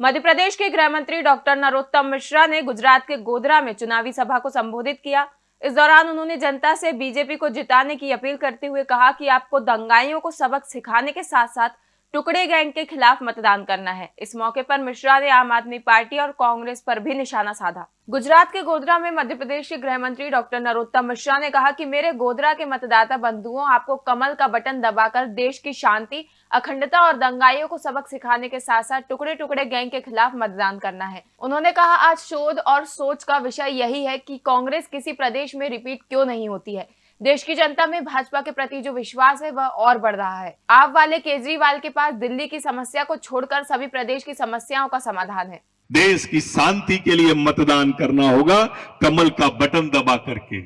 मध्य प्रदेश के गृह मंत्री डॉक्टर नरोत्तम मिश्रा ने गुजरात के गोधरा में चुनावी सभा को संबोधित किया। इस दौरान उन्होंने जनता से बीजेपी को जिताने की अपील करते हुए कहा कि आपको दंगाइयों को सबक सिखाने के साथ साथ टुकड़े गैंग के खिलाफ मतदान करना है। इस मौके पर मिश्रा ने आम आदमी पार्टी और कांग्रेस पर भी निशाना साधा। गुजरात के गोधरा में मध्य प्रदेश के गृह मंत्री डॉक्टर नरोत्तम मिश्रा ने कहा कि मेरे गोधरा के मतदाता बंधुओं, आपको कमल का बटन दबाकर देश की शांति, अखंडता और दंगाइयों को सबक सिखाने के साथ साथ टुकड़े टुकड़े गैंग के खिलाफ मतदान करना है। उन्होंने कहा, आज शोध और सोच का विषय यही है कि कांग्रेस किसी प्रदेश में रिपीट क्यों नहीं होती है? देश की जनता में भाजपा के प्रति जो विश्वास है वह और बढ़ रहा है। आप वाले केजरीवाल के पास दिल्ली की समस्या को छोड़कर सभी प्रदेश की समस्याओं का समाधान है। देश की शांति के लिए मतदान करना होगा, कमल का बटन दबा करके।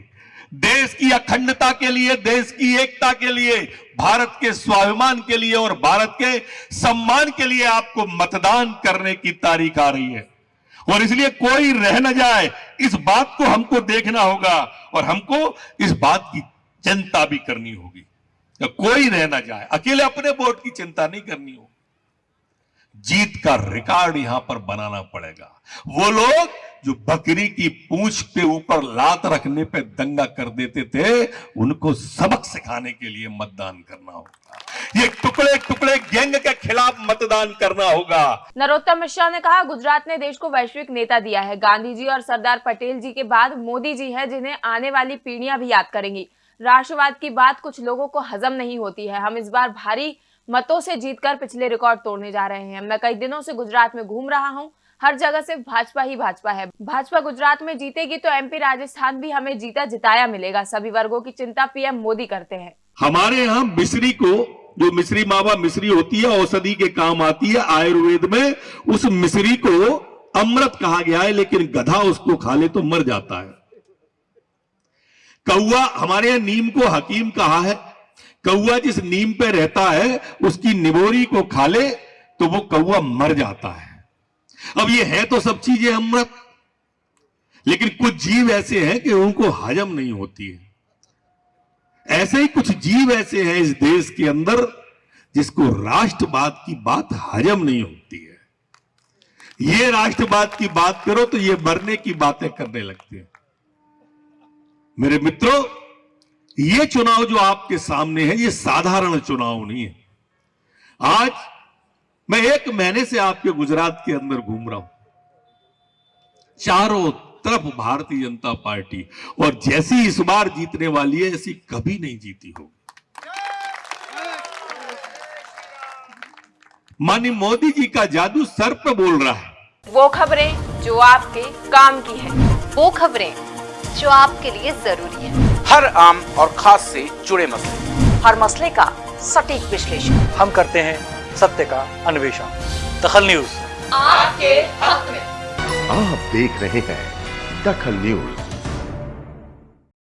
देश की अखंडता के लिए, देश की एकता के लिए, भारत के स्वाभिमान के लिए और भारत के सम्मान के लिए आपको मतदान करने की तारीख आ रही है। और इसलिए कोई रह न जाए इस बात को हमको देखना होगा और हमको इस बात की चिंता भी करनी होगी। तो कोई रह न जाए, अकेले अपने वोट की चिंता नहीं करनी होगी। जीत का रिकॉर्ड यहाँ पर बनाना पड़ेगा। वो लोग जो बकरी की पूंछ के ऊपर लात रखने पे दंगा कर देते थे, उनको सबक सिखाने के लिए मतदान करना होगा। ये टुकड़े टुकड़े गैंग के खिलाफ मतदान करना होगा। नरोत्तम मिश्रा ने कहा गुजरात ने देश को वैश्विक नेता दिया है। गांधी जी और सरदार पटेल जी के बाद मोदी जी है जिन्हें आने वाली पीढ़ियाँ भी याद करेंगी। राष्ट्रवाद की बात कुछ लोगों को हजम नहीं होती है। हम इस बार भारी मतों से जीतकर पिछले रिकॉर्ड तोड़ने जा रहे हैं। मैं कई दिनों से गुजरात में घूम रहा हूँ। हर जगह सिर्फ़ भाजपा ही भाजपा है। भाजपा गुजरात में जीतेगी तो एमपी राजस्थान भी हमें जीता जिताया मिलेगा। सभी वर्गों की चिंता पीएम मोदी करते हैं। हमारे यहाँ मिश्री को जो मिश्री मावा मिश्री होती है, औषधि के काम आती है, आयुर्वेद में उस मिश्री को अमृत कहा गया है, लेकिन गधा उसको खा ले तो मर जाता है। कौआ हमारे यहाँ नीम को हकीम कहा है। कौआ जिस नीम पे रहता है, उसकी निबोरी को खा ले तो वो कौआ मर जाता है। अब ये है तो सब चीज़ें अमृत, लेकिन कुछ जीव ऐसे हैं कि उनको हजम नहीं होती है। ऐसे ही कुछ जीव ऐसे हैं इस देश के अंदर जिसको राष्ट्रवाद की बात हजम नहीं होती है। ये राष्ट्रवाद की बात करो तो ये मरने की बातें करने लगते हैं। मेरे मित्रों, ये चुनाव जो आपके सामने है, ये साधारण चुनाव नहीं है। आज मैं एक महीने से आपके गुजरात के अंदर घूम रहा हूँ। चारों तरफ़ भारतीय जनता पार्टी और जैसी इस बार जीतने वाली है ऐसी कभी नहीं जीती होगी। मानी मोदी जी का जादू सर पर बोल रहा है। वो खबरें जो आपके काम की है। वो खबरें जो आपके लिए ज़रूरी है। हर आम और खास से जुड़े मसले। हर मसले का सटीक विश्लेषण। हम करते हैं सत्य का अन्वेषण। दखल न्यूज़। आपके हक में। आप देख रहे हैं दखल न्यूज़